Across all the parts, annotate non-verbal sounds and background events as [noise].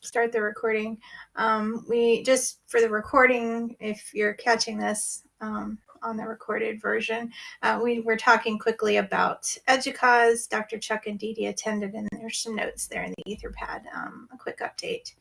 start the recording. Um, we just for the recording, if you're catching this um, on the recorded version, uh, we were talking quickly about EDUCAUSE. Dr. Chuck and Dee attended, and there's some notes there in the Etherpad. Um, a quick update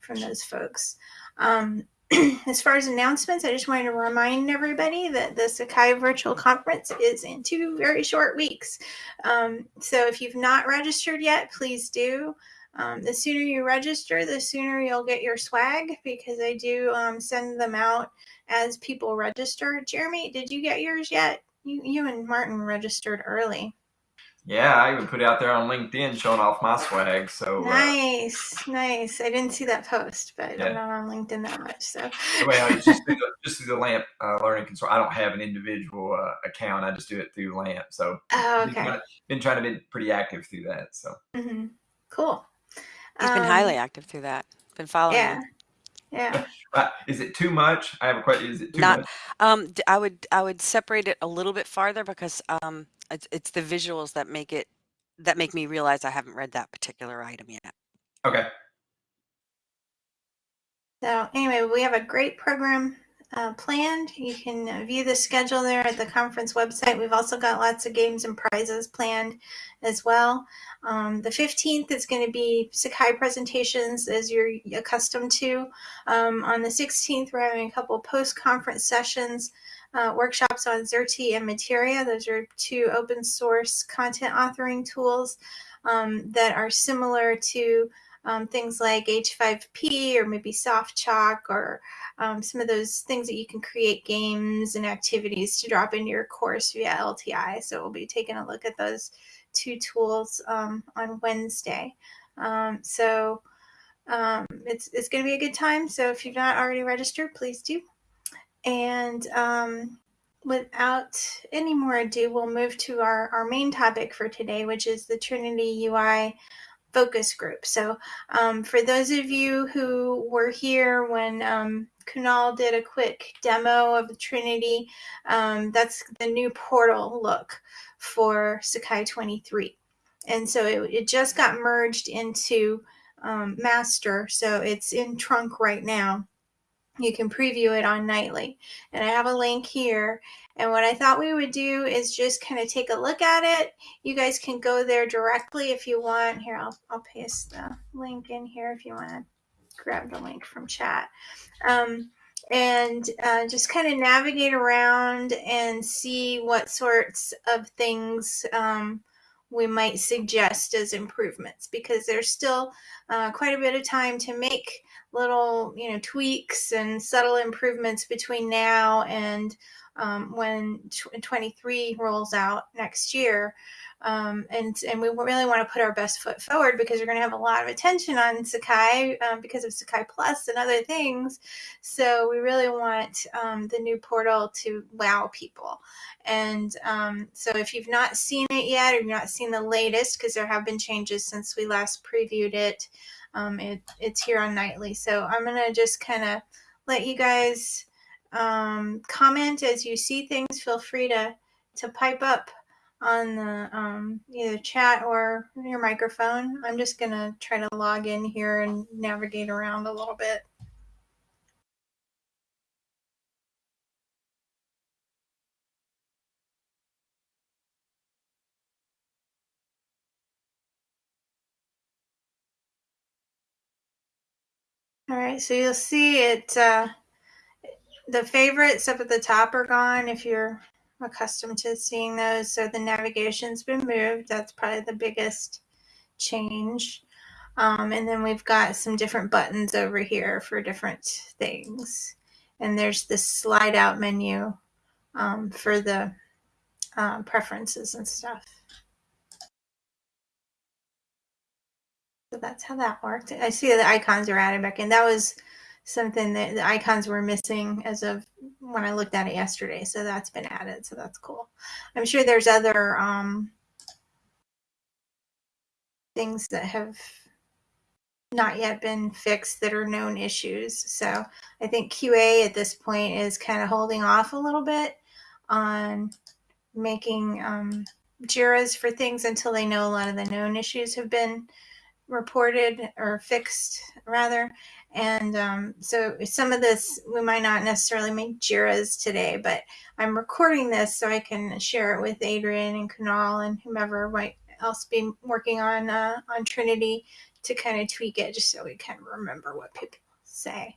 from those folks. Um, [clears throat] as far as announcements, I just wanted to remind everybody that the Sakai Virtual Conference is in two very short weeks. Um, so if you've not registered yet, please do. Um, the sooner you register, the sooner you'll get your swag because I do um, send them out as people register. Jeremy, did you get yours yet? You, you and Martin registered early. Yeah, I even put it out there on LinkedIn showing off my swag. So nice, uh, nice. I didn't see that post, but yeah. I'm not on LinkedIn that much. So well, just through [laughs] the, just through the LAMP uh, Learning Consort. I don't have an individual uh, account. I just do it through LAMP. So oh, okay. Been, been trying to be pretty active through that. So mm-hmm. cool. He's um, been highly active through that. Been following. Yeah. Yeah. [laughs] is it too much? I have a question. Is it too Not. much? Um, I would I would separate it a little bit farther because um, it's, it's the visuals that make it that make me realize I haven't read that particular item yet. Okay. So anyway, we have a great program uh, planned. You can view the schedule there at the conference website. We've also got lots of games and prizes planned as well. Um, the 15th is going to be Sakai presentations as you're accustomed to. Um, on the 16th, we're having a couple post-conference sessions uh, workshops on Xerte and Materia. Those are two open source content authoring tools um, that are similar to um, things like H5P or maybe SoftChalk or um, some of those things that you can create games and activities to drop into your course via LTI. So we'll be taking a look at those two tools um, on Wednesday. Um, so um, it's, it's going to be a good time. So if you've not already registered, please do. And um, without any more ado, we'll move to our, our main topic for today, which is the Trinity UI focus group. So um, for those of you who were here when um, Kunal did a quick demo of Trinity, um, that's the new portal look for Sakai 23. And so it, it just got merged into um, master. So it's in trunk right now you can preview it on nightly. And i have a link here. And what i thought we would do is just kind of take a look at it. You guys can go there directly if you want. Here i'll, I'll paste the link in here if you want to grab the link from chat. Um, and uh, just kind of navigate around and see what sorts of things um, we might suggest as improvements because there's still uh, quite a bit of time to make little you know tweaks and subtle improvements between now and um, when 23 rolls out next year um, and and we really want to put our best foot forward because we're going to have a lot of attention on Sakai um, because of Sakai Plus and other things. So we really want um, the new portal to wow people. And um, so if you've not seen it yet, or you've not seen the latest, because there have been changes since we last previewed it, um, it it's here on nightly. So I'm gonna just kind of let you guys um, comment as you see things. Feel free to to pipe up on the um, either chat or your microphone. I'm just gonna try to log in here and navigate around a little bit. All right, so you'll see it, uh, the favorites up at the top are gone if you're accustomed to seeing those. So the navigation's been moved. That's probably the biggest change. Um, and then we've got some different buttons over here for different things. And there's this slide out menu um, for the uh, preferences and stuff. So that's how that worked. I see the icons are added back in. That was something that the icons were missing as of when I looked at it yesterday. So that's been added. So that's cool. I'm sure there's other um, things that have not yet been fixed that are known issues. So I think QA at this point is kind of holding off a little bit on making um, JIRAs for things until they know a lot of the known issues have been reported or fixed rather. And um, so some of this we might not necessarily make JIRAs today, but I'm recording this so I can share it with Adrian and Kunal and whomever might else be working on uh, on Trinity to kind of tweak it just so we can remember what people say.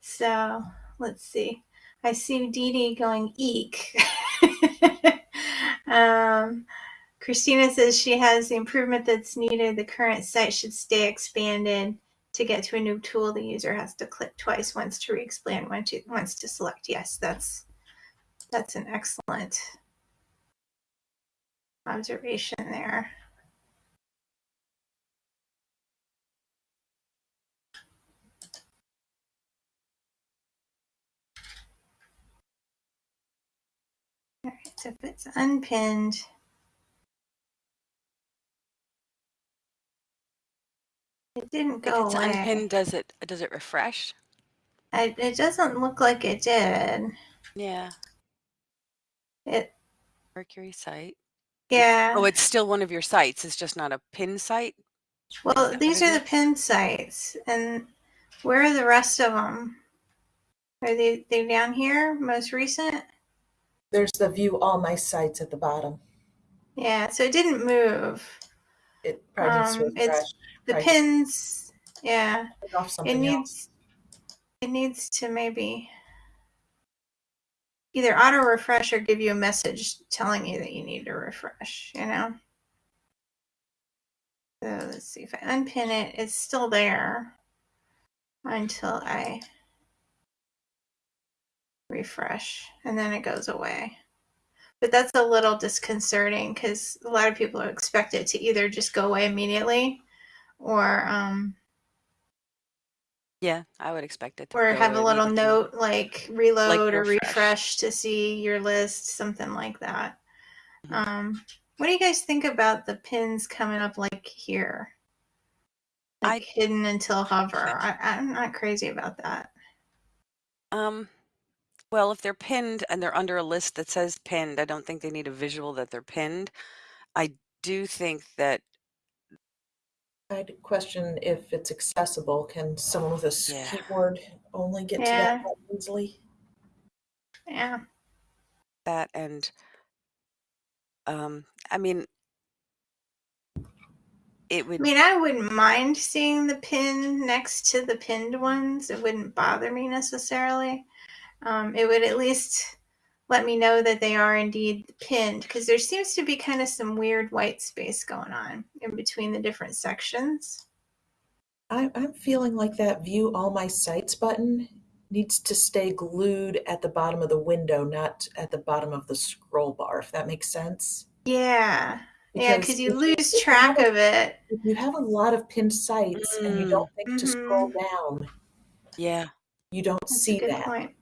So let's see. I see Dee Dee going eek. [laughs] um, Christina says she has the improvement that's needed. The current site should stay expanded. To get to a new tool, the user has to click twice, once to re-expand, once to, once to select. Yes, that's that's an excellent observation there. All right, so if it's unpinned, it didn't go it's away. unpinned, does it does it refresh? I, it doesn't look like it did. Yeah. It, Mercury site. yeah. Oh, it's still one of your sites. It's just not a pin site. Well, these are the pin sites, and where are the rest of them? Are they they down here? Most recent? There's the view all my sites at the bottom. Yeah. So it didn't move. It probably needs Um, it's- refresh. The Right. pins. Yeah. It something else. needs. It needs to maybe either auto refresh or give you a message telling you that you need to refresh. You know. So let's see if I unpin it. It's still there until I refresh and then it goes away. But that's a little disconcerting because a lot of people expect it to either just go away immediately or um, Yeah, I would expect it to or have a little note like reload or refresh. refresh to see your list, something like that. Mhm. Um, what do you guys think about the pins coming up like here? Like I- hidden until hover. I, I'm not crazy about that. Um, well, if they're pinned and they're under a list that says pinned, I don't think they need a visual that they're pinned. I do think that I'd question if it's accessible. Can someone with a Yeah. keyboard only get to that easily? Yeah. that and um, I mean, it would I mean, I wouldn't mind seeing the pin next to the pinned ones. It wouldn't bother me necessarily. Um, it would at least let me know that they are indeed pinned because there seems to be kind of some weird white space going on in between the different sections. I, I'm feeling like that view all my sites button needs to stay glued at the bottom of the window, not at the bottom of the scroll bar, if that makes sense. Yeah. Yeah, because you lose if you track a- of it. If you have a lot of pinned sites and you Mm. don't think to scroll Mm-hmm. down, Yeah, you don't That's see a good that. point.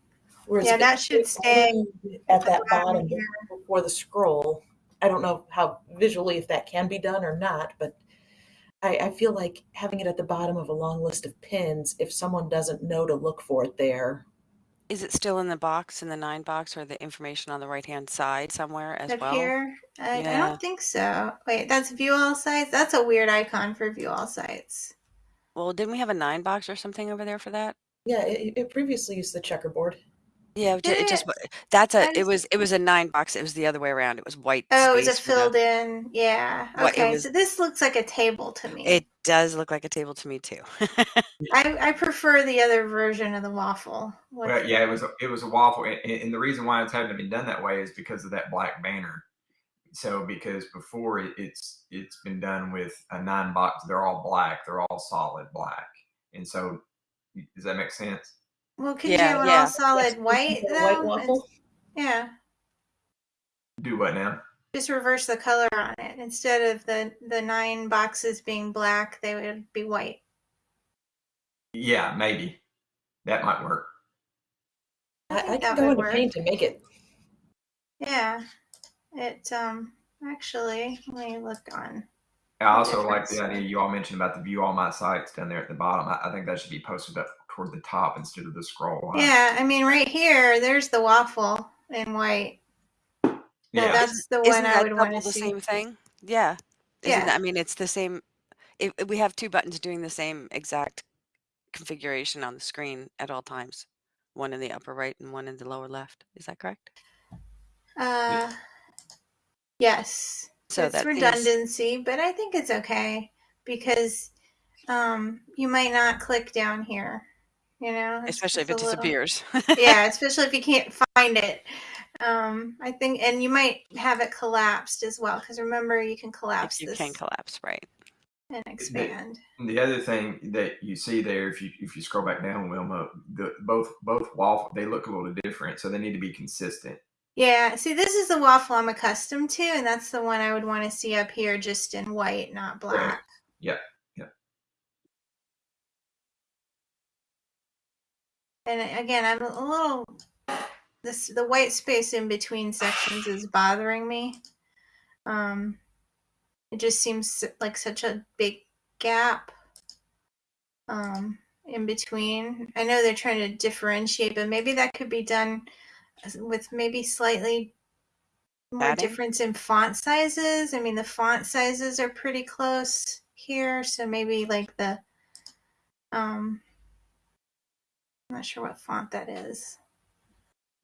Whereas Yeah, that should stay at that bottom bottom here. before the scroll. I don't know how visually if that can be done or not, but I, I feel like having it at the bottom of a long list of pins, if someone doesn't know to look for it there, is it still in the box in the nine box or the information on the right hand side somewhere as Up well? here? I, I don't think so. Wait, that's view all sites? That's a weird icon for view all sites. Well, didn't we have a nine box or something over there for that? yeah, it, it previously used the checkerboard. Yeah, it ju- it just it? wa- that's a, it just- was it was a nine box. It was the other way around. It was white. Oh, it was a space with filled in. Yeah. What, it Okay, was- so this looks like a table to me. It does look like a table to me too. [laughs] I, I prefer the other version of the waffle. with- Well, yeah, it was a, it was a waffle, and, and the reason why it's having to be done that way is because of that black banner. So because before it, it's it's been done with a nine box, they're all black, they're all solid black, and so does that make sense? Well, can Yeah, you do an yeah. all solid Yes, white though? white waffle. Yeah. Do what now? Just reverse the color on it. Instead of the the nine boxes being black, they would be white. Yeah, maybe that might work. I, I think can that go would into work. paint and make it. Yeah. It um actually let me look on. I also like the idea you all mentioned about the view all my sites down there at the bottom. I, I think that should be posted up toward the top instead of the scroll line. Yeah, I mean right here, there's the waffle in white. yeah. that's the Isn't one I would want double to the see. same thing? Yeah. Isn't Yeah. that, I mean, it's the same. if, if we have two buttons doing the same exact configuration on the screen at all times, one in the upper right and one in the lower left. Is that correct? Uh, yes. So it's that seems- redundancy, but I think it's okay because um, you might not click down here. You know, especially if it just a little- disappears. yeah, [laughs] especially if you can't find it. Um, I think, and you might have it collapsed as well because remember you can collapse if you this can collapse, right? and expand. And the other thing that you see there, if you if you scroll back down, Wilma, the, both both waffle they look a little different, so they need to be consistent. Yeah, see, this is the waffle I'm accustomed to, and that's the one I would want to see up here just in white, not black. Yep, yep. And again, I'm a little this the white space in between sections is bothering me. Um, it just seems like such a big gap um, in between. I know they're trying to differentiate, but maybe that could be done with maybe slightly more Adding? difference in font sizes. I mean, the font sizes are pretty close here, so maybe like the um, I'm not sure what font that is.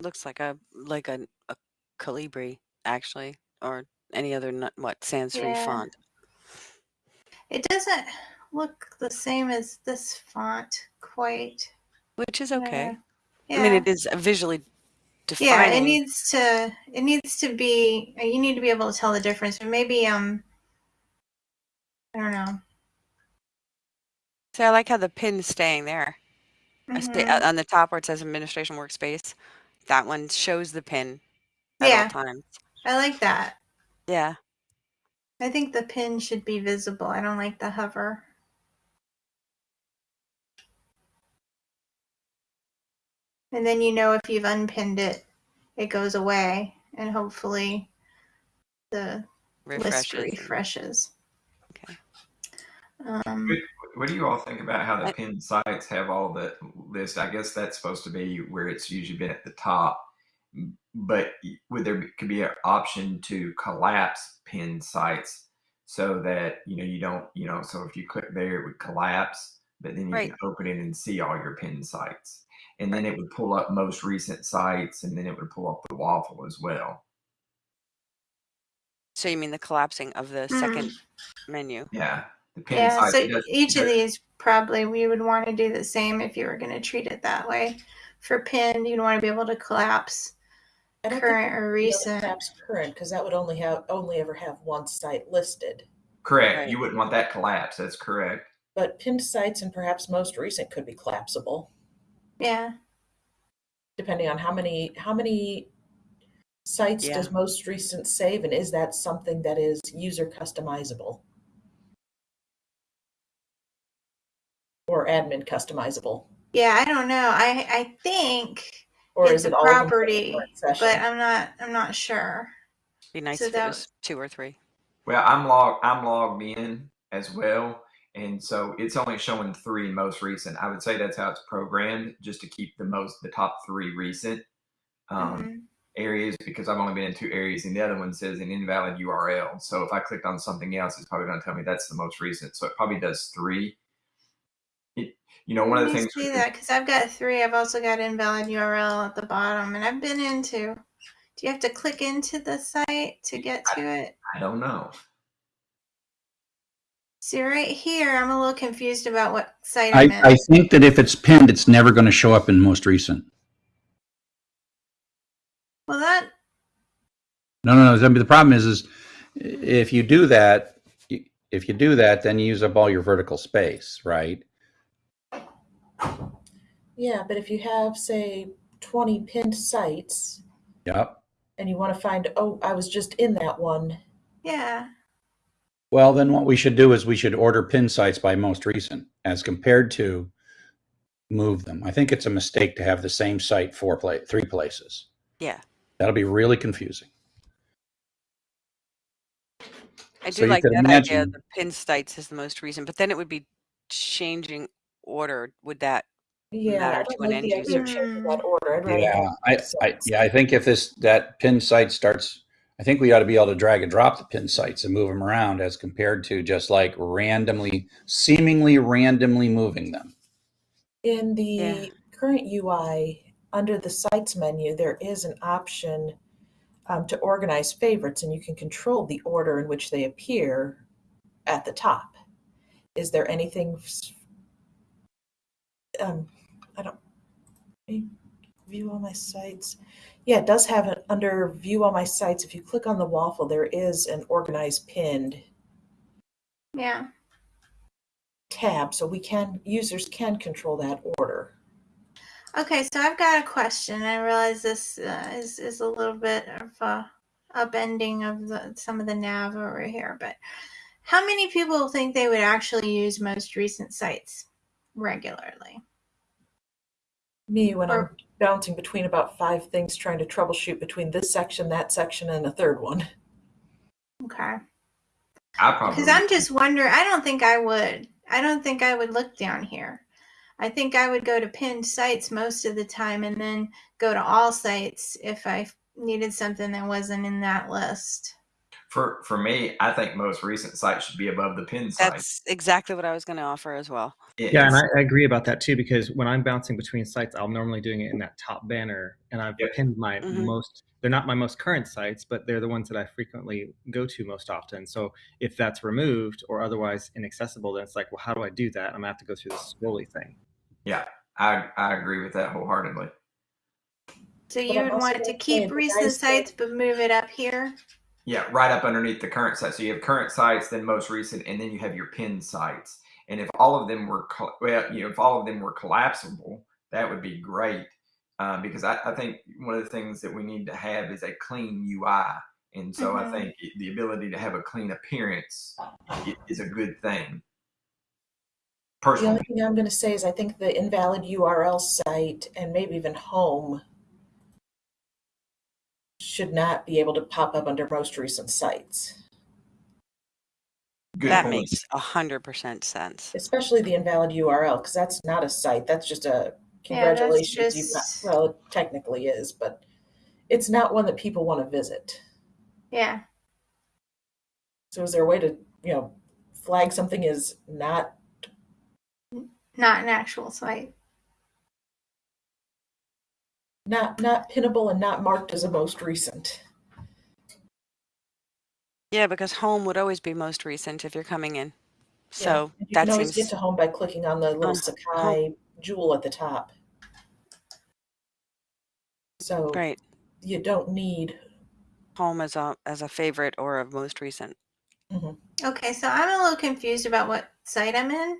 Looks like a like a, a Calibri actually, or any other what sans serif Yeah. font. It doesn't look the same as this font quite. which is okay. Uh, Yeah. I mean, it is visually yeah, it needs to it needs to be you need to be able to tell the difference. But maybe um I don't know. so I like how the pin's staying there. Mhm. uh, on the top where it says administration workspace. That one shows the pin at Yeah. all times. I like that. Yeah. I think the pin should be visible. I don't like the hover. And then you know if you've unpinned it, it goes away and hopefully the list refreshes. Um, What do you all think about how the I- pinned sites have all that list? I guess that's supposed to be where it's usually been at the top. But would there be, could be an option to collapse pinned sites so that you know you don't you know so if you click there it would collapse, but then you Right. can open it and see all your pinned sites, and then it would pull up most recent sites, and then it would pull up the waffle as well. So you mean the collapsing of the Mm. second menu? Yeah, the pinned yeah, sites. so each of these probably we would want to do the same if you were going to treat it that way. For pinned, you'd want to be able to collapse I don't current or recent. collapse current because that would only have only ever have one site listed. correct. Right. You wouldn't want that collapse. That's correct. But pinned sites and perhaps most recent could be collapsible, Yeah, depending on how many how many sites Yeah. does most recent save, and is that something that is user customizable or admin customizable, yeah. I don't know. I I think, or It's is it a all of them for the property, but I'm not. I'm not sure. Be nice So if that- it was two or three. Well, I'm logged. I'm logged in as well, and so it's only showing three most recent. I would say that's how it's programmed, just to keep the most, the top three recent um, Mhm. areas, because I've only been in two areas, and the other one says an invalid URL. So if I clicked on something else, it's probably going to tell me that's the most recent. So it probably does three. It, you know, one of the Let me things. see that because I've got three. I've also got invalid URL at the bottom, and I've been into. Do you have to click into the site to get to it? I don't know. See right here, I'm a little confused about what site I'm I, in. I think that if it's pinned, it's never going to show up in most recent. well, that No, no, no. I mean, the problem is, is if you do that, if you do that, then you use up all your vertical space, right? Yeah, but if you have say twenty pinned sites Yep. and you want to find, oh, I was just in that one. yeah. Well, then what we should do is we should order pin sites by most recent as compared to move them. I think it's a mistake to have the same site four pla three places. Yeah. That'll be really confusing. I So do you like could that idea. imagine- The pin sites is the most recent, but then it would be changing order. Would that? Yeah, Matter I to an end the idea of user. that order. I'd Yeah, I, I, yeah, I think if this that pin site starts I think we ought to be able to drag and drop the pin sites and move them around as compared to just like randomly, seemingly randomly moving them. In the Yeah. current UI, under the sites menu, there is an option um, to organize favorites, and you can control the order in which they appear at the top. Is there anything? Um, I don't view all my sites. Yeah, it does have it under view all my sites. If you click on the waffle, there is an organized pinned Yeah. tab, so we can users can control that order. Okay, so I've got a question. I realize this uh, is is a little bit of a upending of the some of the nav over here, but how many people think they would actually use most recent sites regularly? Me, when I'm bouncing between about five things, trying to troubleshoot between this section, that section, and a third one. Okay, I probably because I'm just wondering. I don't think I would. I don't think I would look down here. I think I would go to pinned sites most of the time, and then go to all sites if I needed something that wasn't in that list. For for me. I think most recent sites should be above the pin site. That's exactly what I was going to offer as well. It- Yeah, and I, I agree about that too because when I'm bouncing between sites, I'm normally doing it in that top banner, and I've Yep. pinned my Mhm. most. They're not my most current sites, but they're the ones that I frequently go to most often. So if that's removed or otherwise inaccessible, then it's like, well, how do I do that? I'm gonna have to go through this scrolly thing. yeah, I I agree with that wholeheartedly. So you would want to keep recent sites, but move it up here. Yeah, right up underneath the current site. So you have current sites, then most recent, and then you have your pinned sites. And if all of them were, well, you know, if all of them were collapsible, that would be great. Um, because I, I think one of the things that we need to have is a clean UI. And so I Mhm. think the ability to have a clean appearance is a good thing. The only thing I'm going to say is I think the invalid URL site and maybe even home should not be able to pop up under most recent sites, good that point. makes a hundred percent sense. especially the invalid URL because that's not a site. That's just a Yeah, that's congratulations. You've not, just- well, it technically is, but it's not one that people want to visit. Yeah. So is there a way to you know flag something as not Not an actual site. Not not pinnable and not marked as a most recent? Yeah, because home would always be most recent if you're coming in. Yeah, So and you that can always seems get to home by clicking on the little Um, Sakai jewel at the top. So right. you don't need. Home as a as a favorite or a most recent. Okay, so I'm a little confused about what site I'm in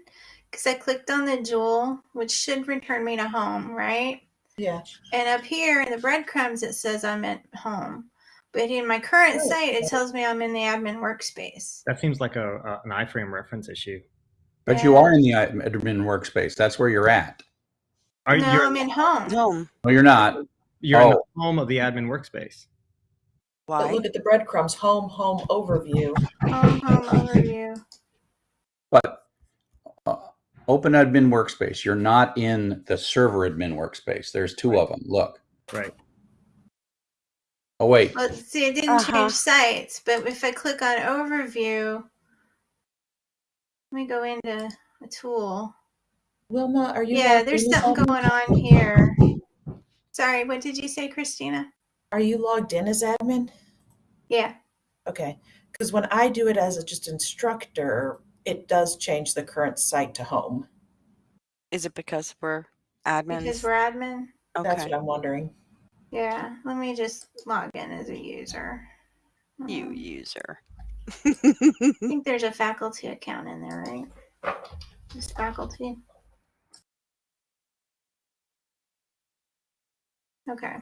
because I clicked on the jewel, which should return me to home, right? Yeah, And up here in the breadcrumbs, it says I'm at home. But in my current Oh, site, it tells me I'm in the admin workspace. That seems like a, a an iframe reference issue. But you are in the admin workspace. That's where you're at. Are no, you? I'm in home. Home. No, you're not. You're in the Oh. home of the admin workspace. but Why? look at the breadcrumbs. Home, home overview. Home, home overview. But open admin workspace. You're not in the server admin workspace. There's two of them. Look. Right. Oh wait. Well, see, it didn't Uh-huh. change sites, but if I click on overview, let me go into a tool. Wilma, are you? Yeah, there's something admin? going on here. Sorry, what did you say, Christina? Are you logged in as admin? Yeah. Okay, because when I do it as a just instructor, it does change the current site to home. Is it because we're admins? Because we're admin. That's what I'm wondering. Yeah. Let me just log in as a user. You Um, user. I think there's a faculty account in there, right? Just faculty. Okay.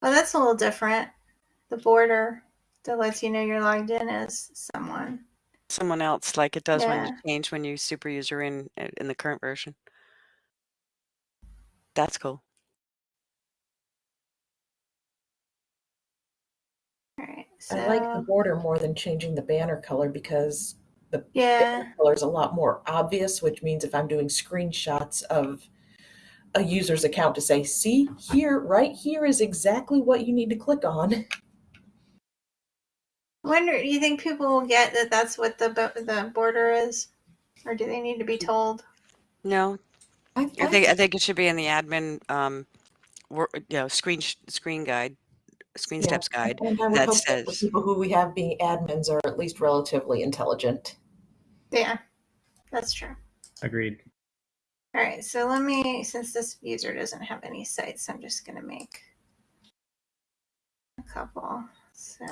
Well, that's a little different. The border that lets you know you're logged in as someone. Someone else, like it does when you Yeah. change when you super user in in the current version. That's cool. All right. So, I like the border more than changing the banner color because the yeah. banner color is a lot more obvious, which means if I'm doing screenshots of a user's account to say, see here, right here is exactly what you need to click on. [laughs] I wonder, do you think people will get that that's what the the border is, or do they need to be told? No, I, I think I think it should be in the admin, um, wor- you know, screen screen guide, screen Yeah. steps guide. and I would that hope that the says- people who we have being admins are at least relatively intelligent. Yeah, that's true. Agreed. All right, so let me, since this user doesn't have any sites, I'm just gonna make a couple. So.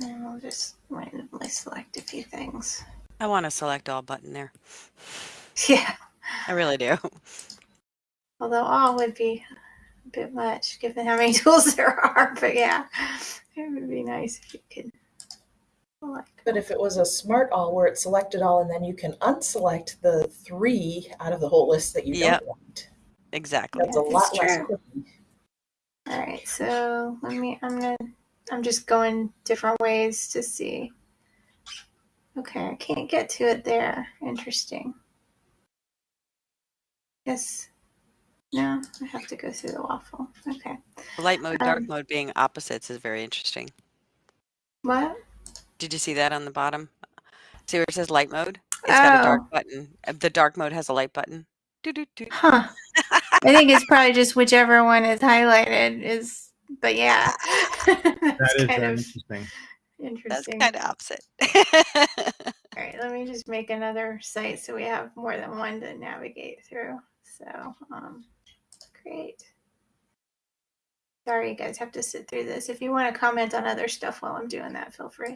And we'll just randomly select a few things. I want to select all button there. [laughs] Yeah. I really do. Although all would be a bit much given how many [laughs] tools there are. But yeah, it would be nice if you could select. But if it was a smart all where it selected all and then you can unselect the three out of the whole list that you Yep. don't want, Exactly. that's a lot it's less. true. All right, so let me. I'm gonna. I'm just going different ways to see. Okay, I can't get to it there. Interesting. Yes. No, I have to go through the waffle. Okay. Light mode, dark Um, mode being opposites is very interesting. What? Did you see that on the bottom? See where it says light mode? It's got a dark Oh. button. Uh, The dark mode has a light button. Doo-doo-doo. Huh. I think it's probably just whichever one is highlighted is, but yeah. [laughs] That's kind very of interesting. That's interesting. kind of opposite. [laughs] All right, let me just make another site so we have more than one to navigate through. So, um, great. Sorry, you guys have to sit through this. If you want to comment on other stuff while I'm doing that, feel free.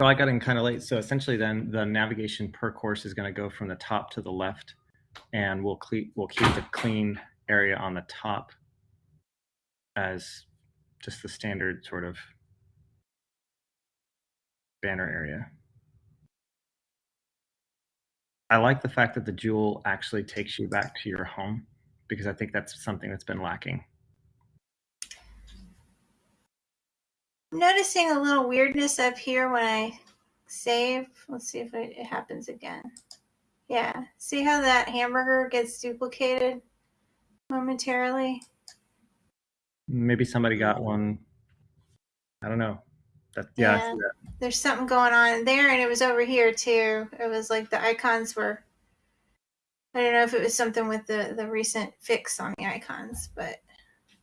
So I got in kind of late. So essentially, then the navigation per course is going to go from the top to the left, and we'll we'll keep the clean area on the top as just the standard sort of banner area. I like the fact that the jewel actually takes you back to your home because I think that's something that's been lacking. Noticing a little weirdness up here when I save. Let's see if it, it happens again. Yeah, see how that hamburger gets duplicated momentarily? Maybe somebody got one. I don't know. That yeah, Yeah. that. there's something going on there and it was over here too it was like the icons were i don't know if it was something with the the recent fix on the icons but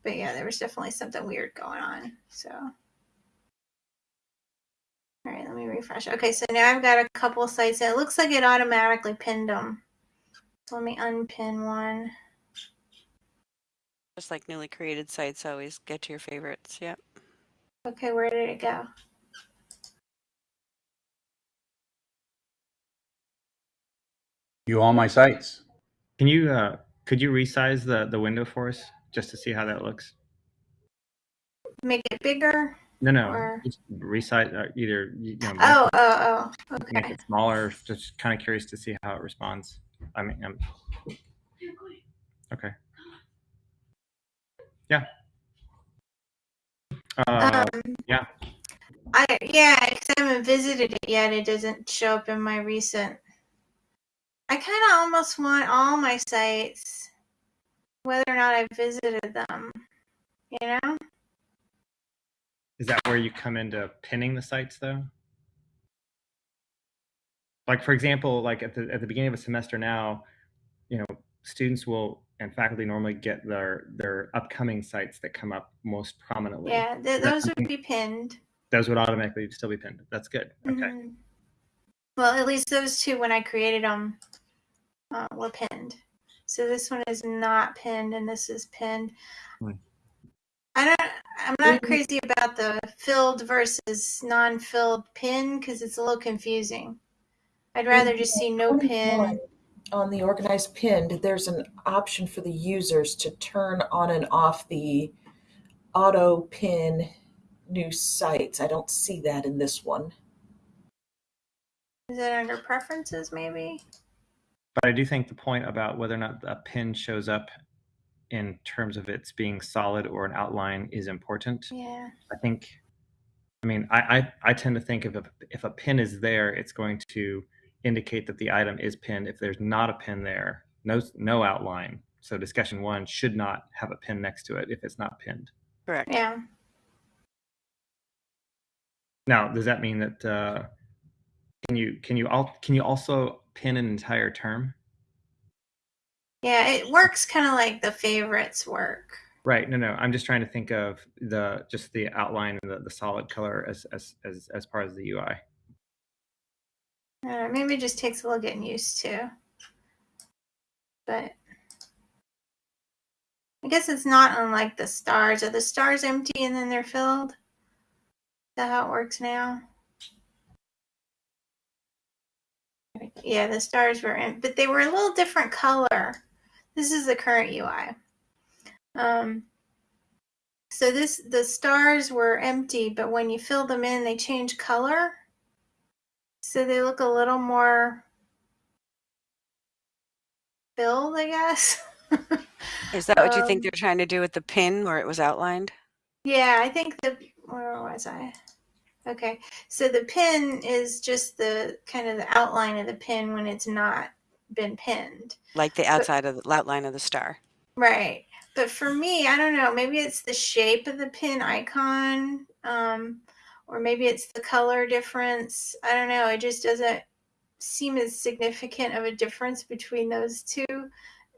but yeah there was definitely something weird going on so all right let me refresh okay so now i've got a couple sites and it looks like it automatically pinned them so let me unpin one Just like newly created sites always get to your favorites. Yep. okay where did it go You all my sites. Can you uh could you resize the the window for us just to see how that looks? make it bigger No, no, Or- just resize uh, either you know make, oh oh oh make okay it smaller. Just kind of curious to see how it responds. I mean, um, okay, yeah. Uh, um, yeah. I yeah, because I haven't visited it yet. It doesn't show up in my recent. I kind of almost want all my sites, whether or not I've visited them. You know? Is that where you come into pinning the sites though? Like for example, like at the at the beginning of a semester now, you know, students will and faculty normally get their their upcoming sites that come up most prominently. Yeah, th- those would be pinned. Those would automatically still be pinned. That's good. Okay. Mhm. Well, at least those two, when I created them, uh, were pinned. So this one is not pinned, and this is pinned. Hmm. I don't. I'm not Mhm. crazy about the filled versus non-filled pin because it's a little confusing. I'd rather just see no pin. On the organized pinned, there's an option for the users to turn on and off the auto pin new sites. I don't see that in this one. Is it under preferences, maybe? But I do think the point about whether or not a pin shows up in terms of its being solid or an outline is important. Yeah. I think, I mean, I, I, I tend to think if a, if a pin is there, it's going to indicate that the item is pinned. If there's not a pin there, no, no outline. So discussion one should not have a pin next to it if it's not pinned. Correct. Yeah. Now, does that mean that, uh, can you, can you all, can you also pin an entire term? Yeah, it works kind of like the favorites work. Right. No, no. I'm just trying to think of the just the outline and the, the solid color as as as as part of the UI. Uh, maybe it just takes a little getting used to. But I guess it's not unlike the stars. Are the stars empty and then they're filled? Is that how it works now? Yeah, the stars were in, but they were a little different color. This is the current UI. Um, so this the stars were empty, but when you fill them in, they change color. So they look a little more filled, I guess. Is that what you think Um, they're trying to do with the pin where it was outlined? yeah, I think the where was I? Okay, so the pin is just the kind of the outline of the pin when it's not been pinned. Like the outside of the outline of the star. Right. But for me, I don't know, maybe it's the shape of the pin icon, um, or maybe it's the color difference. I don't know. It just doesn't seem as significant of a difference between those two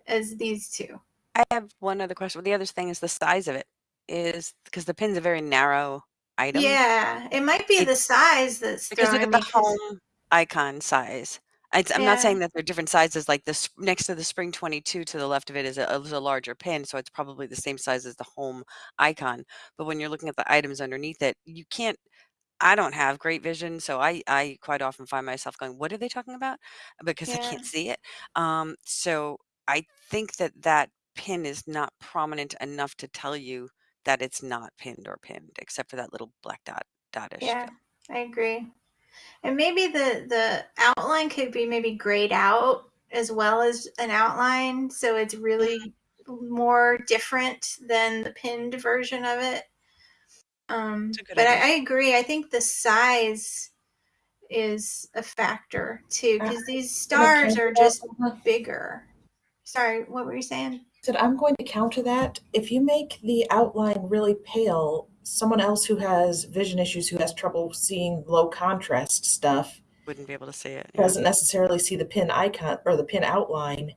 as these two. I have one other question. The other thing is the size of it is because the pin's a very narrow item. Yeah, it might be the size that's Because look at the home icon size. It's, I'm Yeah. not saying that they're different sizes. Like this next to the Spring 22 to the left of it is a, is a larger pin, so it's probably the same size as the home icon. But when you're looking at the items underneath it, you can't. I don't have great vision, so I I quite often find myself going, "What are they talking about?" Because I Yeah. can't see it. Um, so I think that that pin is not prominent enough to tell you that it's not pinned or pinned, except for that little black dot dotish. Yeah, feel. I agree. And maybe the the outline could be maybe grayed out as well as an outline, so it's really more different than the pinned version of it. Um, It's a good but I. I agree. I think the size is a factor too, because these stars are just bigger. Sorry, what were you saying? Said I'm going to counter that. If you make the outline really pale, someone else who has vision issues, who has trouble seeing low contrast stuff, Wouldn't be able to see it. yeah. doesn't necessarily see the pin icon or the pin outline,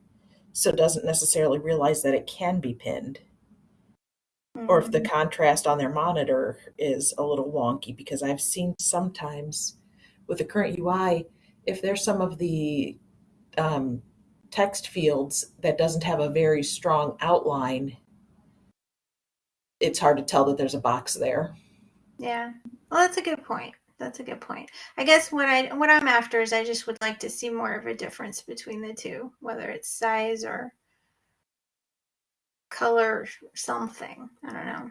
so doesn't necessarily realize that it can be pinned. Or if the Mm, contrast on their monitor is a little wonky, because I've seen sometimes with the current UI, if there's some of the um, text fields that doesn't have a very strong outline, it's hard to tell that there's a box there. yeah. Well, that's a good point. That's a good point. I guess what I what I'm after is I just would like to see more of a difference between the two, whether it's size or color or something. I don't know.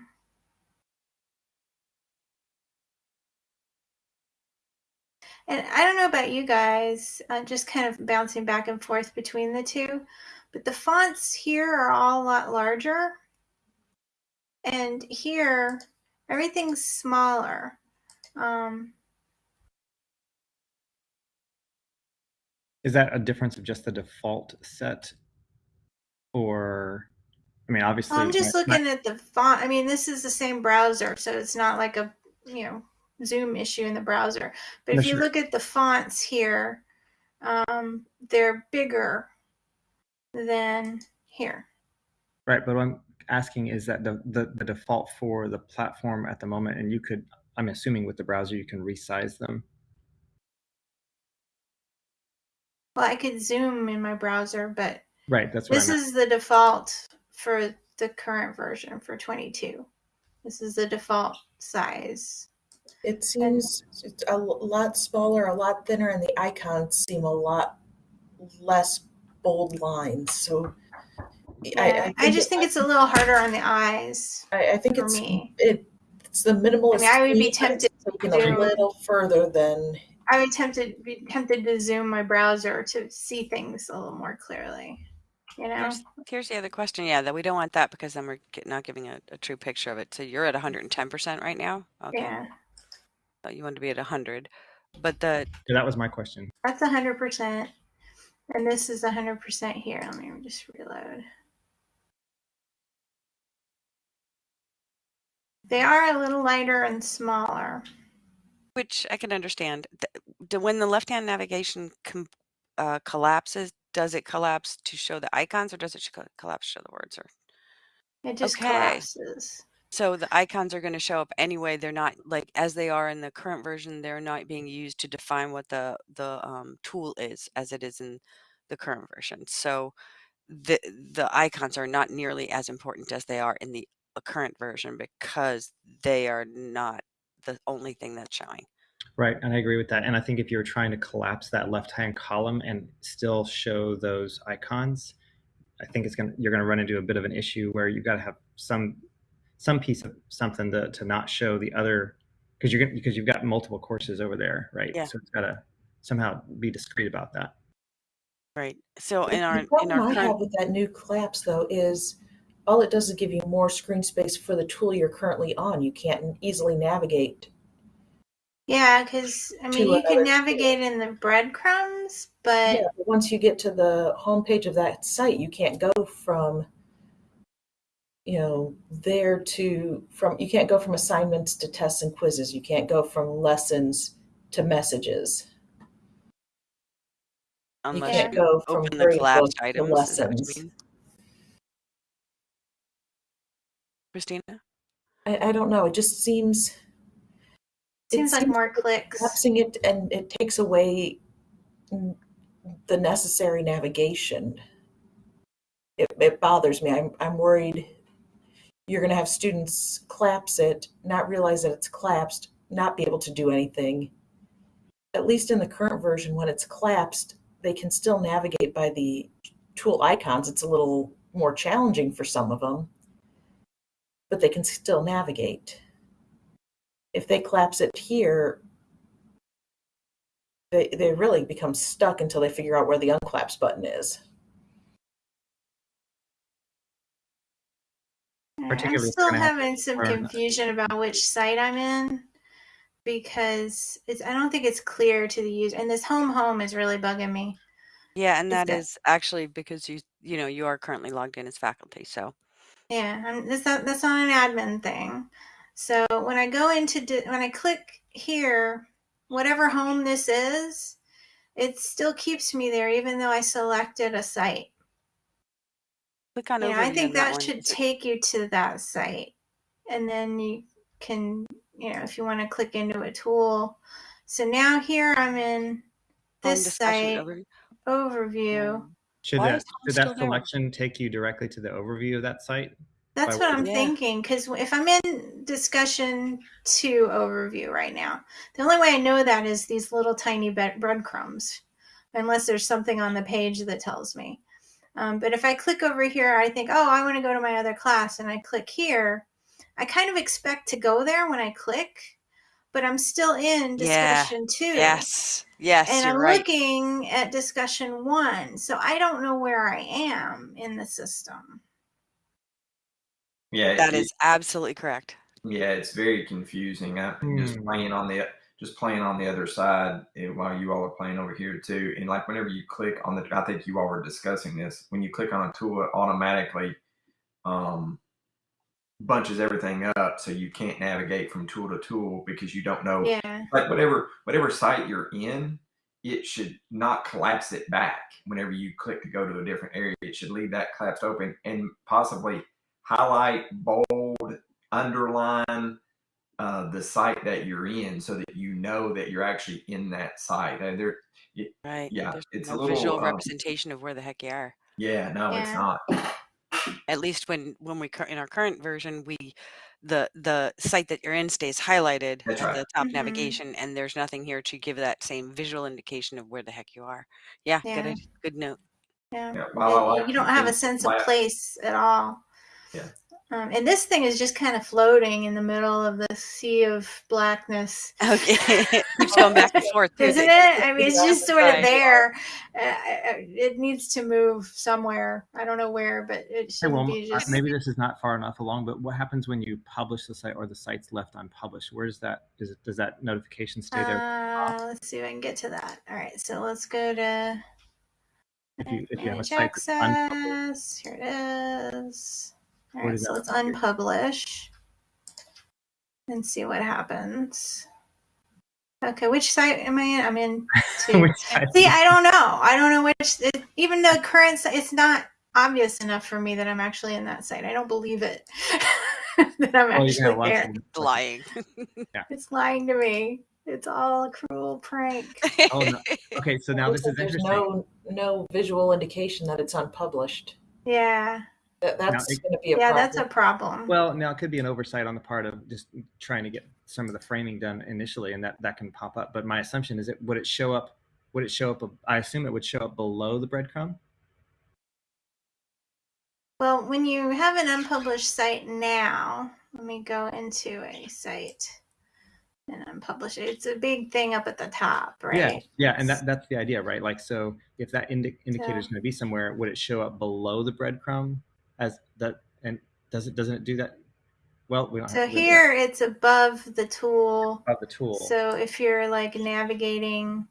And I don't know about you guys, just kind of bouncing back and forth between the two, but the fonts here are all a lot larger. And here, everything's smaller. Um, Is that a difference of just the default set, or I mean, obviously, I'm just looking at the font. I mean, this is the same browser, so it's not like a, you know, Zoom issue in the browser. But No, if you sure. look at the fonts here, um, they're bigger than here. Right, but I'm asking is that the, the the default for the platform at the moment, and you could, I'm assuming with the browser you can resize them. Well, I could zoom in my browser, but Right, that's what this is the default for the current version for 22. This is the default size. It seems it's a l- lot smaller, a lot thinner, and the icons seem a lot less bold lines. So Yeah, I, just think it's a little harder on the eyes. I, I think for it's me. it, it's the minimalist. I mean, I would be tweak, but it's tempted to taken a little further than I would tempted be tempted to zoom my browser to see things a little more clearly. You know, Here's, here's the other question. Yeah, that we don't want that because then we're not giving a, a true picture of it. So you're at 110% right now. Okay. yeah, So you want to be at 100, but the So that was my question. that's hundred percent, and this is hundred percent here. Let me just reload. They are a little lighter and smaller. which I can understand. When the left-hand navigation uh, collapses, does it collapse to show the icons or does it collapse to show the words? Or It just Okay. collapses. so the icons are going to show up anyway. They're not like as they are in the current version. They're not being used to define what the the um, tool is as it is in the current version. So the the icons are not nearly as important as they are in the uh, current version because they are not the only thing that's showing. Right, and I agree with that. And I think if you're trying to collapse that left-hand column and still show those icons, I think it's gonna you're gonna run into a bit of an issue where you've got to have some some piece of something to, to not show the other because you're gonna, because you've got multiple courses over there, right? Yeah. So it's got to somehow be discreet about that. Right. So in The our in problem our I current have with that new collapse though is all it does is give you more screen space for the tool you're currently on. You can't easily navigate. Yeah, because I mean, you another can tool. navigate in the breadcrumbs, but Yeah, but once you get to the homepage of that site, you can't go from you know there to from you can't go from assignments to tests and quizzes. You can't go from lessons to messages. You unless can't you go from open the collapsed book to items. Is that what you lessons. mean? Christina? I, I don't know. It just seems it seems like more clicks. collapsing it and it takes away the necessary navigation. It, it bothers me. I'm, I'm worried you're going to have students collapse it, not realize that it's collapsed, not be able to do anything. At least in the current version, when it's collapsed, they can still navigate by the tool icons. It's a little more challenging for some of them, but they can still navigate. If they collapse it here, they, they really become stuck until they figure out where the unclaps button is. I'm Particularly still we're gonna have having some confusion about which site I'm in because it's I don't think it's clear to the user. And this home home is really bugging me. Yeah, and Is that that- is actually because you you know you are currently logged in as faculty. So Yeah, I'm, that's not that's not an admin thing. So when I go into when I click here, whatever home this is, it still keeps me there even though I selected a site. click on overview I think that that should take you to that site, and then you can, you know, if you want to click into a tool. So now here I'm in this site overview. overview. Should Why that should that there? selection take you directly to the overview of that site? That's what I'm Yeah. thinking. Because if I'm in discussion to overview right now, the only way I know that is these little tiny breadcrumbs, unless there's something on the page that tells me. Um, but if I click over here, I think, oh, I want to go to my other class, and I click here. I kind of expect to go there when I click, but I'm still in Yeah. discussion two. Yes. Yes, And you're I'm right. looking at discussion one. So I don't know where I am in the system. Yeah, That it- is absolutely correct. Yeah, it's very confusing. i'm just Hmm. playing on the just playing on the other side eh, while you all are playing over here too. And like whenever you click on the, I think you all were discussing this. When you click on a tool, it automatically um, bunches everything up, so you can't navigate from tool to tool because you don't know. Yeah. Like whatever whatever site you're in, it should not collapse it back. Whenever you click to go to a different area, it should leave that collapsed open and possibly highlight, bold, underline uh, the site that you're in so that you know that you're actually in that site. Uh, there, Right. Yeah, There's it's a no little, visual um, representation of where the heck you are. yeah, no, it's not. At least when when we in our current version, we the the site that you're in stays highlighted That's at right. the top Mhm. navigation, and there's nothing here to give that same visual indication of where the heck you are. Yeah, Yeah. good good note. Yeah. Yeah, while I It- you don't have a sense of place at all. Yeah. Um, and this thing is just kind of floating in the middle of the sea of blackness. Okay. [laughs] [laughs] Keeps going back and forth. too. Isn't it? I mean, [laughs] it's just sort of there. Uh, it needs to move somewhere. I don't know where, but it shouldn't well, be uh, just. maybe this is not far enough along, but what happens when you publish the site or the site's left unpublished? Where does that is it does that notification stay there? Uh, let's see if I can get to that. All right, so let's go to if you if you have a manage site that's access. Here it is. All Where right, so let's appear? unpublish and see what happens. Okay, which site am I in? I'm in [laughs] two. See, I don't know. I don't know which. It, even the current site, it's not obvious enough for me that I'm actually in that site. I don't believe it [laughs] that I'm Well, you can actually have lots there. of- Lying. [laughs] It's lying to me. It's all a cruel prank. Oh, no. Okay, so now this like is there's no no visual indication that it's unpublished. Yeah, That, that's it- going to be a yeah, problem. that's a problem. Well, now it could be an oversight on the part of just trying to get some of the framing done initially, and that that can pop up. But my assumption is it would it show up? Would it show up? I assume it would show up below the breadcrumb. Well, when you have an unpublished site now, let me go into a site and unpublish it. It's a big thing up at the top, right? Yeah, yeah, and that that's the idea, right? Like, so if that indi- indicator is So- going to be somewhere, would it show up below the breadcrumb as that? And does it doesn't it do that? Well, we don't. So have to here it's above the tool. of the tool. So if you're like navigating,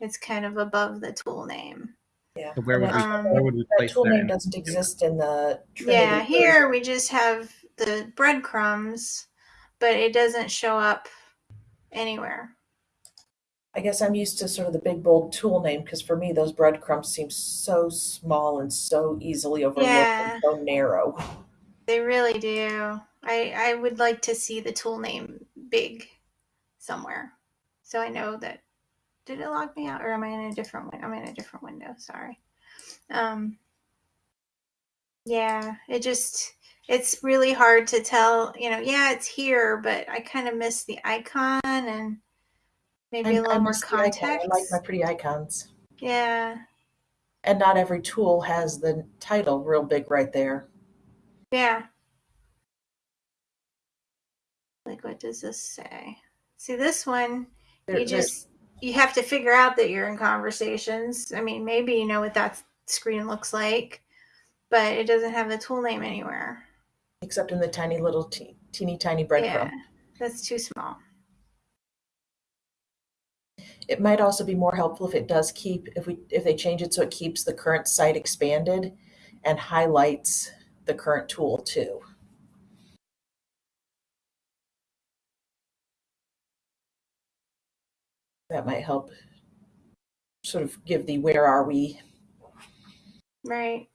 it's kind of above the tool name. yeah. So where would we Um, where would we that place tool that? name doesn't exist in the Trinity Yeah, version. here we just have the breadcrumbs, but it doesn't show up anywhere. I guess I'm used to sort of the big bold tool name because for me those breadcrumbs seem so small and so easily overlooked Yeah. and so narrow. They really do. I I would like to see the tool name big somewhere, so I know that. Did it log me out, or am I in a different? window? I'm in a different window. Sorry. Um. Yeah, it just it's really hard to tell. You know, yeah, it's here, but I kind of miss the icon and maybe a little more icon. context. I like my pretty icons. Yeah, And not every tool has the title real big right there. yeah. Like, what does this say? See, this one There- you just you have to figure out that you're in conversations. I mean, maybe you know what that screen looks like, but it doesn't have the tool name anywhere. except in the tiny little te- teeny tiny breadcrumb. Yeah, that's too small. It might also be more helpful if it does keep if we if they change it so it keeps the current site expanded and highlights the current tool too. That might help sort of give the where are we Right.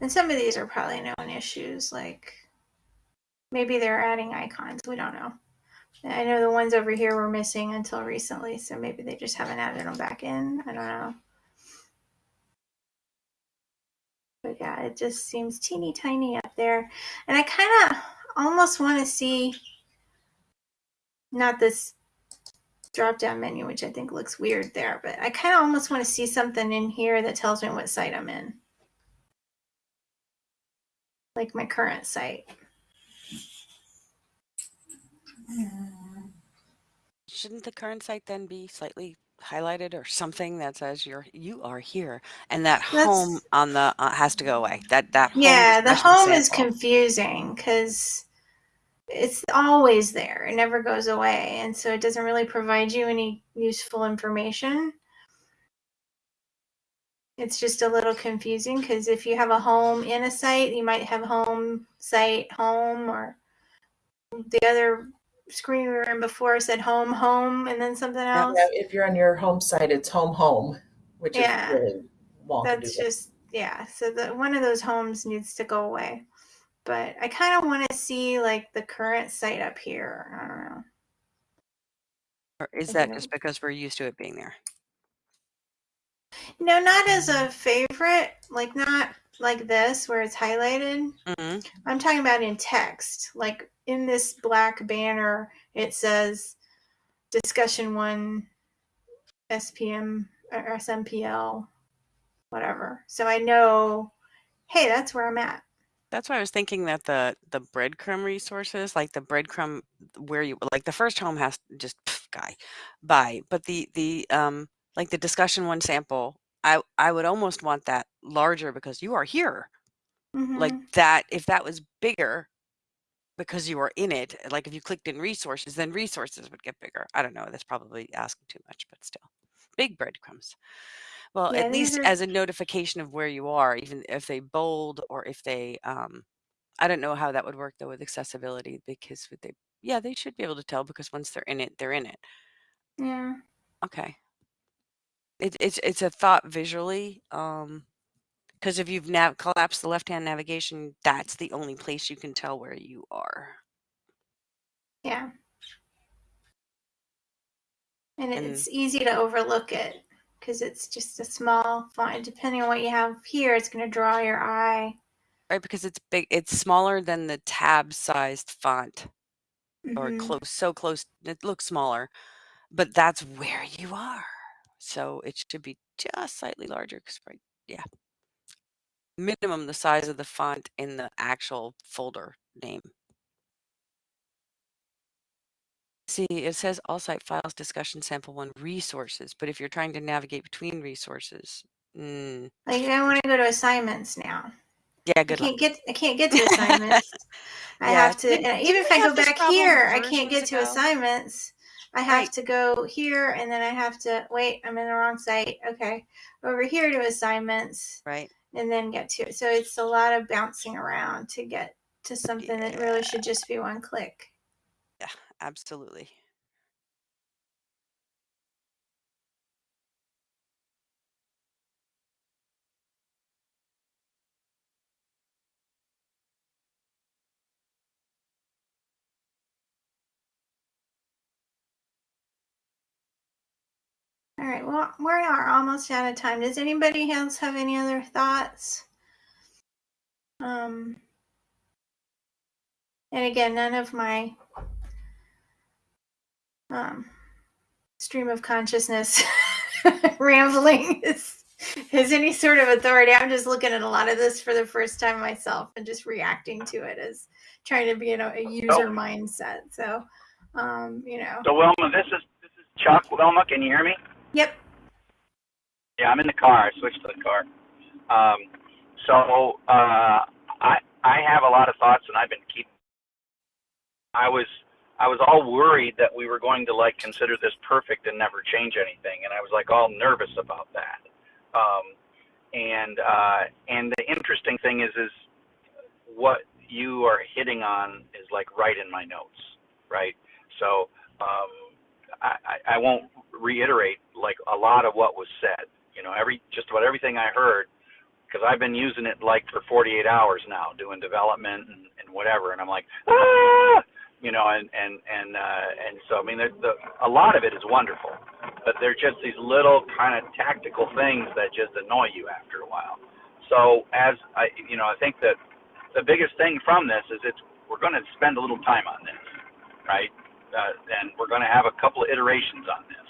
And some of these are probably known issues, like maybe they're adding icons. We don't know. I know the ones over here were missing until recently, so maybe they just haven't added them back in. I don't know. But yeah, it just seems teeny tiny up there. And I kind of almost want to see not this drop down menu, which I think looks weird there, but I kind of almost want to see something in here that tells me what site I'm in. Like my current site. Shouldn't the current site then be slightly highlighted or something that says you're you are here and that home on the uh, has to go away. That that Yeah, the home is confusing because it's always there. It never goes away. And so it doesn't really provide you any useful information. It's just a little confusing because if you have a home in a site, you might have home, site, home, or the other screen we were in before said home, home, and then something else. Yeah, if you're on your home site, it's home home, which Yeah. is really wonky. That's just yeah, so the one of those homes needs to go away. But I kind of want to see like the current site up here. I don't know. Or is that think just because we're used to it being there? No, not as a favorite, like not like this where it's highlighted. hmm I'm talking about in text. Like in this black banner, it says discussion one SPM or SMPL, whatever. So I know, hey, that's where I'm at. That's why I was thinking that the the breadcrumb resources, like the breadcrumb where you like the first home has just pff, guy bye. but the the um like the discussion one sample, I I would almost want that larger because you are here. Like Mhm. that if that was bigger because you are in it, like if you clicked in resources, then resources would get bigger. I don't know, that's probably asking too much, but still. Big breadcrumbs. Well, Yeah, at least are as a notification of where you are, even if they bold or if they um I don't know how that would work though with accessibility because would they yeah, they should be able to tell because once they're in it, they're in it. yeah. Okay. It, it's it's a thought visually. Um because if you've nav collapsed the left hand navigation, that's the only place you can tell where you are. Yeah. And And it's easy to overlook it because it's just a small font. Depending on what you have here, it's going to draw your eye. right because it's big it's smaller than the tab sized font or hmm close so close it looks smaller, but that's where you are. So it should be just slightly larger because right yeah. minimum the size of the font in the actual folder name. See, it says all site files, discussion sample one, resources. But if you're trying to navigate between resources, mm, Like I want to go to assignments now. yeah, I good luck. can't get I can't get to [laughs] assignments. I Yeah, have to, didn't- and didn't even if I go back here, I can't get to ago? assignments. I have Right. to go here, and then I have to wait. I'm in the wrong site. Okay, over here to assignments, Right? and then get to it. So it's a lot of bouncing around to get to something that really should just be one click. Yeah, absolutely. All right, well, we are almost out of time. Does anybody else have any other thoughts? Um, and again, none of my um, stream of consciousness [laughs] rambling is, is any sort of authority. I'm just looking at a lot of this for the first time myself and just reacting to it as trying to be in a, a user mindset. So, um, you know, So Wilma, this is this is Chuck. Wilma, can you hear me? Yep. Yeah, I'm in the car. I switched to the car. Um, so uh, I I have a lot of thoughts, and I've been keep. I was I was all worried that we were going to like consider this perfect and never change anything, and I was like all nervous about that. Um, and uh, and the interesting thing is is what you are hitting on is like right in my notes, right? So um, I, I won't reiterate like a lot of what was said. You know, every just about everything I heard, because I've been using it like for 48 hours now, doing development and, and whatever, and I'm like, ah, you know, and and and uh, and so I mean, the, the a lot of it is wonderful, but they're just these little kind of tactical things that just annoy you after a while. So as I, you know, I think that the biggest thing from this is it's we're going to spend a little time on this, right? Uh, and we're going to have a couple of iterations on this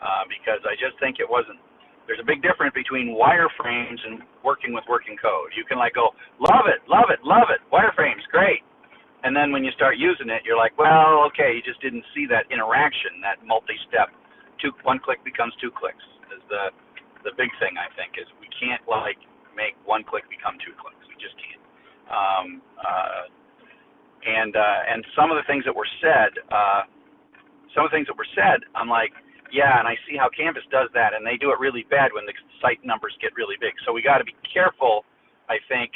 uh, because I just think it wasn't. There's a big difference between wireframes and working with working code. You can like go, love it, love it, love it, wireframes, great. And then when you start using it, you're like, well, okay, you just didn't see that interaction, that multi-step. Two, one click becomes two clicks. Is the the big thing I think is we can't like make one click become two clicks. We just can't. Um, uh, and uh, and some of the things that were said, uh, some of the things that were said, I'm like, yeah, and I see how Canvas does that, and they do it really bad when the site numbers get really big. So we got to be careful, I think,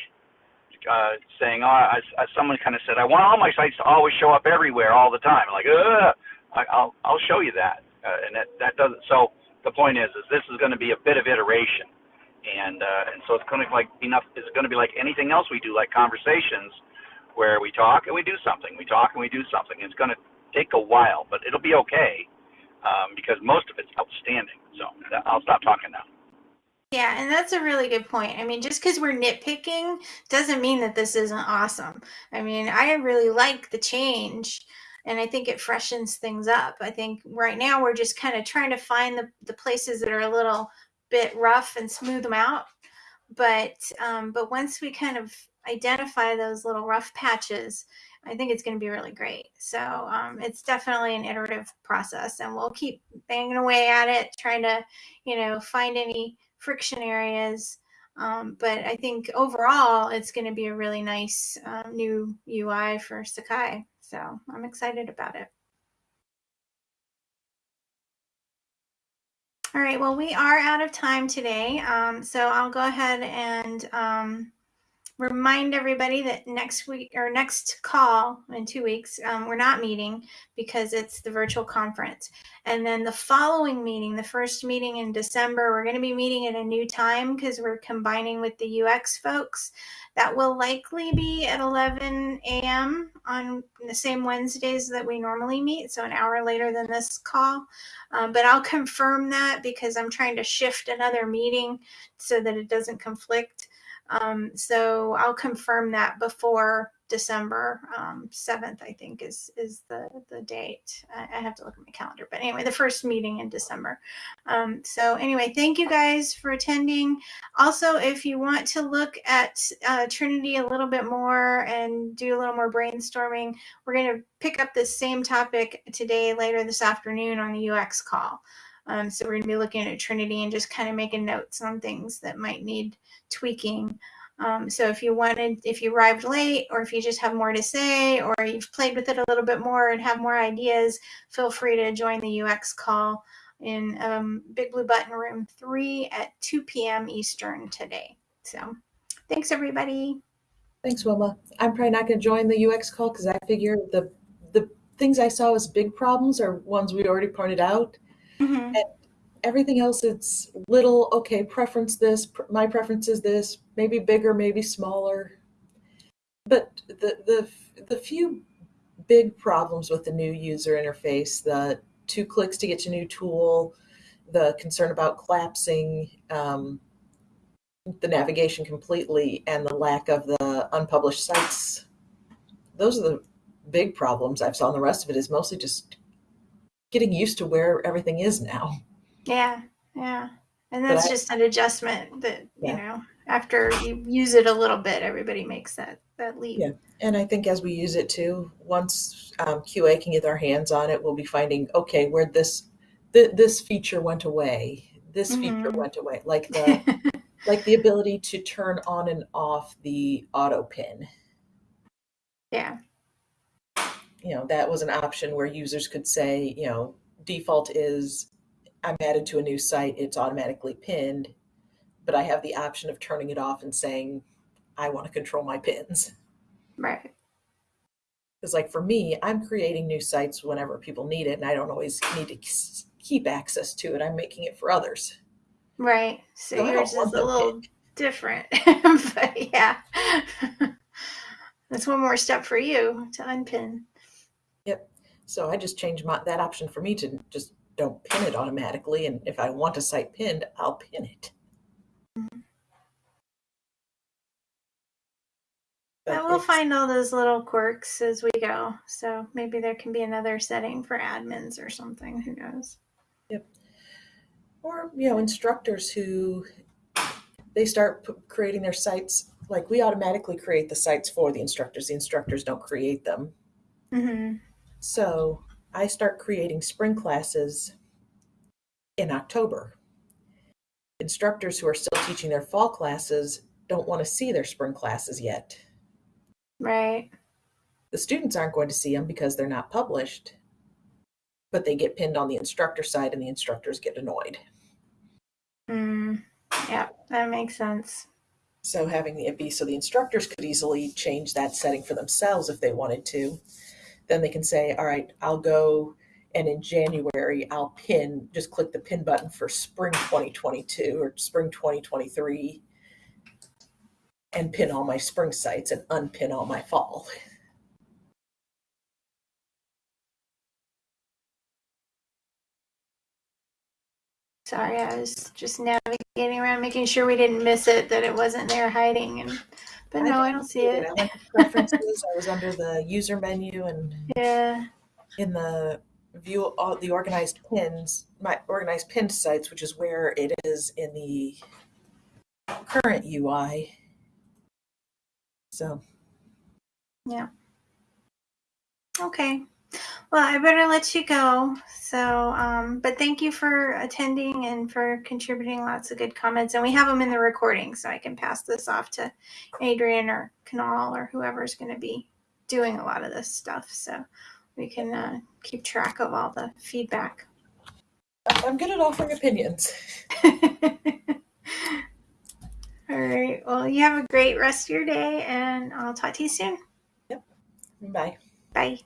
uh, saying, oh, as, as someone kind of said, I want all my sites to always show up everywhere all the time. Like, Ugh! I, I'll I'll show you that, uh, and that that doesn't. So the point is, is this is going to be a bit of iteration, and uh, and so it's going to like enough. It's going to be like anything else we do, like conversations, where we talk and we do something, we talk and we do something. It's going to take a while, but it'll be okay um, because most of it's outstanding. So I'll stop talking now. Yeah, and that's a really good point. I mean, just because we're nitpicking doesn't mean that this isn't awesome. I mean, I really like the change and I think it freshens things up. I think right now we're just kind of trying to find the, the places that are a little bit rough and smooth them out. But um, but once we kind of identify those little rough patches, I think it's going to be really great. So um, it's definitely an iterative process, and we'll keep banging away at it, trying to, you know, find any friction areas. Um, but I think overall, it's going to be a really nice uh, new UI for Sakai. So I'm excited about it. All right, well, we are out of time today. Um, so I'll go ahead and um, remind everybody that next week or next call in two weeks, um, we're not meeting because it's the virtual conference. And then the following meeting, the first meeting in December, we're going to be meeting at a new time because we're combining with the UX folks. That will likely be at 11 a.m. on the same Wednesdays that we normally meet, so an hour later than this call. Um, but I'll confirm that because I'm trying to shift another meeting so that it doesn't conflict. Um, so I'll confirm that before December um, 7th, I think is is the, the date. I, I, have to look at my calendar. But anyway, the first meeting in December. Um, so anyway, thank you guys for attending. Also, if you want to look at uh, Trinity a little bit more and do a little more brainstorming, we're going to pick up the same topic today, later this afternoon on the UX call. Um, so we're going to be looking at Trinity and just kind of making notes on things that might need tweaking. Um, so if you wanted, if you arrived late, or if you just have more to say, or you've played with it a little bit more and have more ideas, feel free to join the UX call in um, Big Blue Button Room 3 at 2 p.m. Eastern today. So thanks, everybody. Thanks, Wilma. I'm probably not going to join the UX call because I figure the the things I saw as big problems are ones we already pointed out. Mm-hmm. And everything else it's little okay preference this my preference is this maybe bigger maybe smaller but the the the few big problems with the new user interface the two clicks to get to new tool the concern about collapsing um, the navigation completely and the lack of the unpublished sites those are the big problems i've saw and the rest of it is mostly just getting used to where everything is now yeah, yeah. And that's I, just an adjustment that, yeah. you know, after you use it a little bit, everybody makes that that leap. Yeah. And I think as we use it too, once um, QA can get their hands on it, we'll be finding, okay, where this th- this feature went away. This mm-hmm. feature went away. Like the [laughs] like the ability to turn on and off the auto pin. Yeah. You know, that was an option where users could say, you know, default is I'm added to a new site, it's automatically pinned, but I have the option of turning it off and saying, I want to control my pins. Right. Because, like, for me, I'm creating new sites whenever people need it, and I don't always need to keep access to it. I'm making it for others. Right. So, so yours is a little pinned. different. [laughs] but yeah. [laughs] That's one more step for you to unpin. Yep. So I just changed my, that option for me to just don't pin it automatically. And if I want a site pinned, I'll pin it. But we'll find all those little quirks as we go. So maybe there can be another setting for admins or something. Who knows? Yep. Or, you know, instructors who they start p- creating their sites. Like we automatically create the sites for the instructors. The instructors don't create them. Mm-hmm. So I start creating spring classes in October. Instructors who are still teaching their fall classes don't want to see their spring classes yet. Right. The students aren't going to see them because they're not published, but they get pinned on the instructor side and the instructors get annoyed. Mm, yeah, that makes sense. So having it be so the instructors could easily change that setting for themselves if they wanted to then they can say, all right, I'll go And in January, I'll pin, just click the pin button for spring 2022 or spring 2023 and pin all my spring sites and unpin all my fall. Sorry, I was just navigating around, making sure we didn't miss it, that it wasn't there hiding. And but no, I don't see it. I went to preferences. I was under the user menu and Yeah. in the view all the organized pins, my organized pinned sites, which is where it is in the current UI. So yeah. Okay. Well, I better let you go. So, um, but thank you for attending and for contributing lots of good comments. And we have them in the recording, so I can pass this off to Adrian or Canal or whoever's going to be doing a lot of this stuff. So we can uh, keep track of all the feedback. I'm good at offering opinions. [laughs] all right. Well, you have a great rest of your day, and I'll talk to you soon. Yep. Bye. Bye.